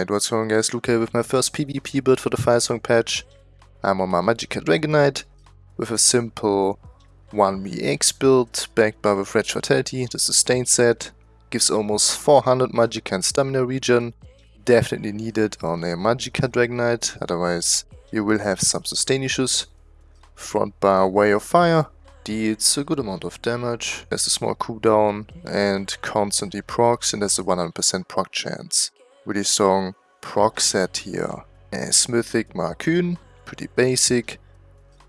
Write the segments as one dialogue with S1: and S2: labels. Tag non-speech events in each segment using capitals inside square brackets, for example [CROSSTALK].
S1: Alright, what's going on guys, Luke here with my first PvP build for the Firesong patch. I'm on my Magicka Dragonknight with a simple 1vx build backed by with Wretched Vitality, the sustain set. Gives almost 400 Magicka and stamina regen. Definitely needed on a Magicka Dragonknight, otherwise you will have some sustain issues. Front bar Way of Fire deals a good amount of damage, has a small cooldown and constantly procs and has a 100% proc chance. Really strong proc set here. A Mythic Markyn, pretty basic.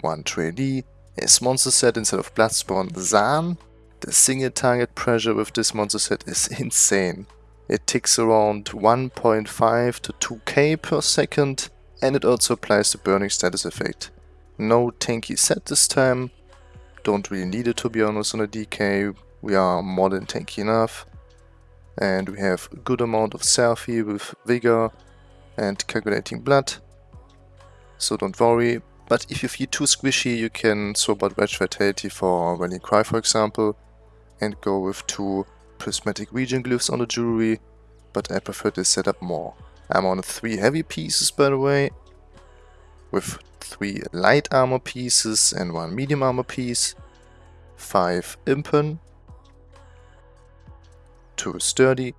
S1: One trainee. A monster set instead of Bloodspawn Zaan. The single target pressure with this monster set is [LAUGHS] insane. It ticks around 1.5 to 2k per second and it also applies the burning status effect. No tanky set this time, don't really need it to be honest on a DK, we are more than tanky enough. And we have a good amount of selfie with vigor and calculating blood. So don't worry, but if you feel too squishy you can swap out Wretched Vitality for Rallying Cry for example and go with two prismatic region glyphs on the jewelry, but I prefer this setup more. I'm on three heavy pieces by the way, with three light armor pieces and one medium armor piece, five impen, two sturdy,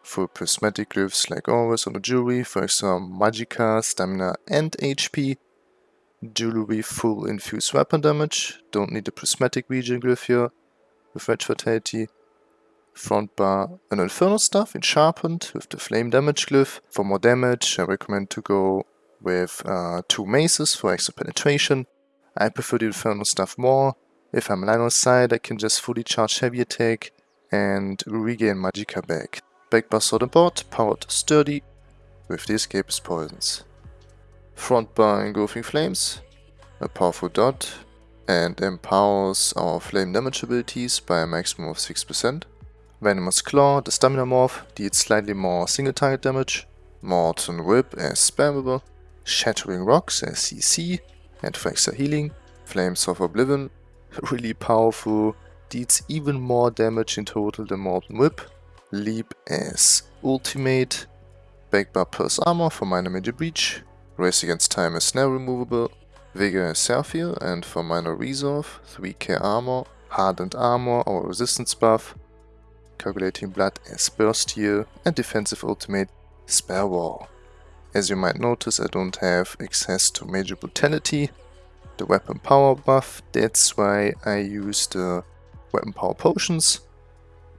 S1: full prismatic glyphs like always on the jewelry, for example magicka, stamina and HP, jewelry full infused weapon damage, don't need the prismatic regen glyph here, with Wretched Vitality, front bar an infernal staff in sharpened with the flame damage glyph. For more damage I recommend to go with uh, two maces for extra penetration. I prefer the infernal staff more. If I'm line of sight I can just fully charge heavy attack and regain magicka back. Back sword and board, powered sturdy with the escapist poisons. Front bar engulfing flames, a powerful dot and empowers our flame damage abilities by a maximum of 6%. Venomous Claw, the stamina morph, deals slightly more single target damage. Molten Whip as spammable. Shattering Rocks as CC and for extra healing. Flames of Oblivion, [LAUGHS] really powerful, deals even more damage in total than Molten Whip. Leap as ultimate. Backbar Pierce Armor for minor major breach. Race against time as snare removable. Vigor as self-heal and for minor resolve. 3k armor. Hardened armor or resistance buff. Calculating blood as burst heal and defensive ultimate spare wall. As you might notice, I don't have access to major brutality, the weapon power buff, that's why I use the weapon power potions.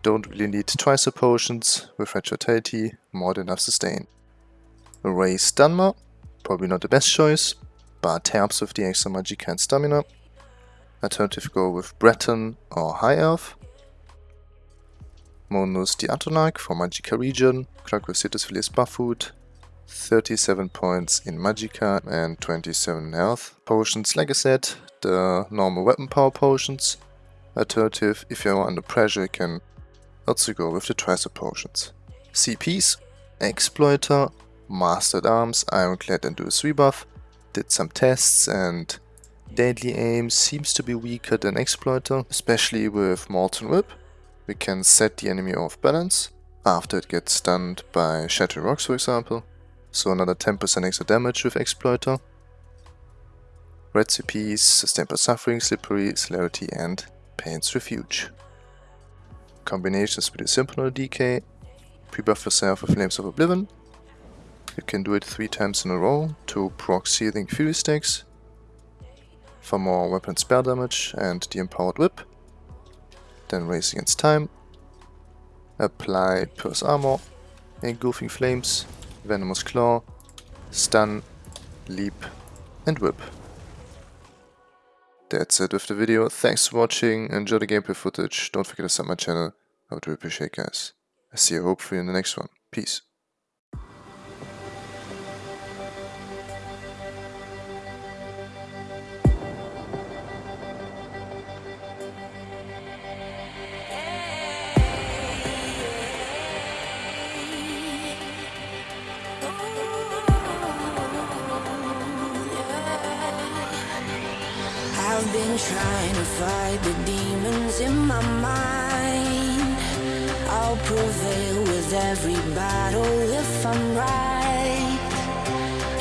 S1: Don't really need twice the potions, with fatality, more than enough sustain. Raise Dunmer, probably not the best choice, but helps with the extra magic and stamina. Alternative go with Breton or High Elf. Mundus the Atronach for Magicka region, Citrus Filet Buffood, 37 points in Magicka and 27 health. Potions, like I said, the normal weapon power potions. Alternative, if you're under pressure, you can also go with the tricep potions. CPs, Exploiter, Master-at-Arms, Ironclad and Duelist's Rebuff. Did some tests and Deadly Aim seems to be weaker than Exploiter, especially with Molten Whip. We can set the enemy off balance after it gets stunned by Shattering Rocks for example so another 10% extra damage with Exploiter. Recipes, Sustain Suffering, Slippery, Celerity and Pain's Refuge. Combinations with the simple DK, pre-buff yourself with Flames of Oblivion. You can do it 3 times in a row to proc Seething Fury Stacks for more weapon spell damage and the Empowered Whip. Then Race Against Time. Apply Pierce Armor, Engulfing Flames, Venomous Claw, Stun, Leap and Whip. That's it with the video. Thanks for watching. Enjoy the gameplay footage. Don't forget to sub my channel. I would really appreciate guys. I see you hopefully in the next one. Peace.
S2: Trying to fight the demons in my mind. I'll prevail with every battle if I'm right.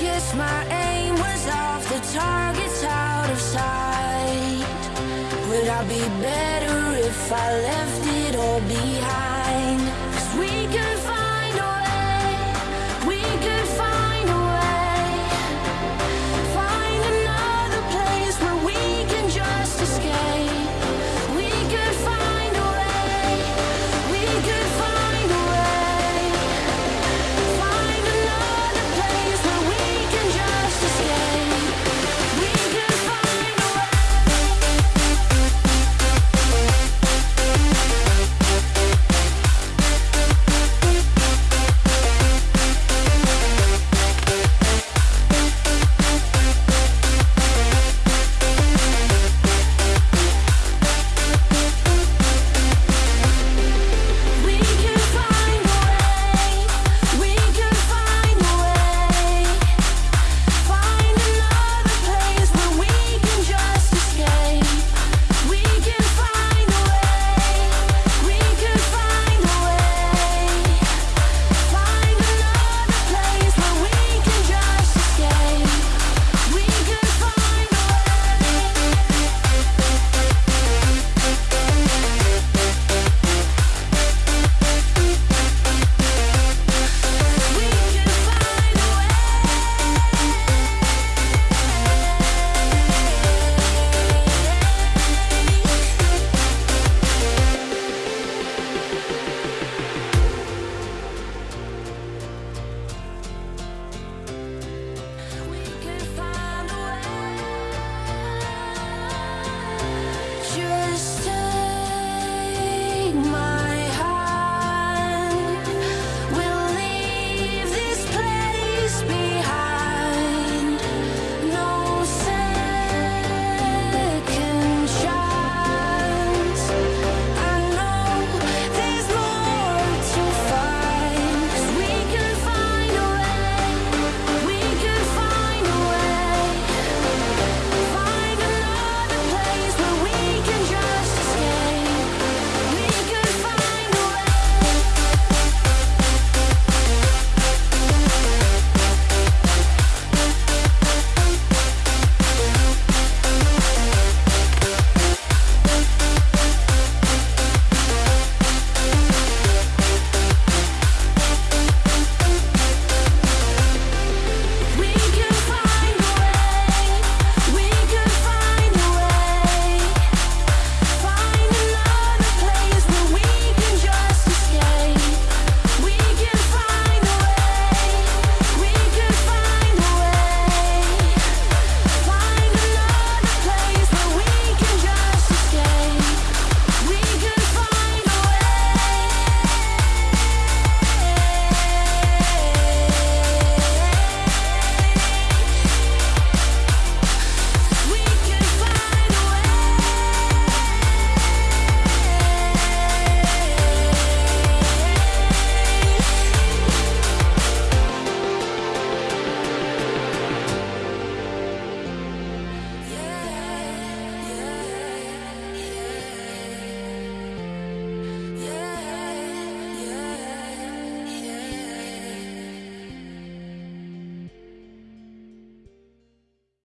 S2: Guess my aim was off, the target's out of sight. Would I be better if I left it?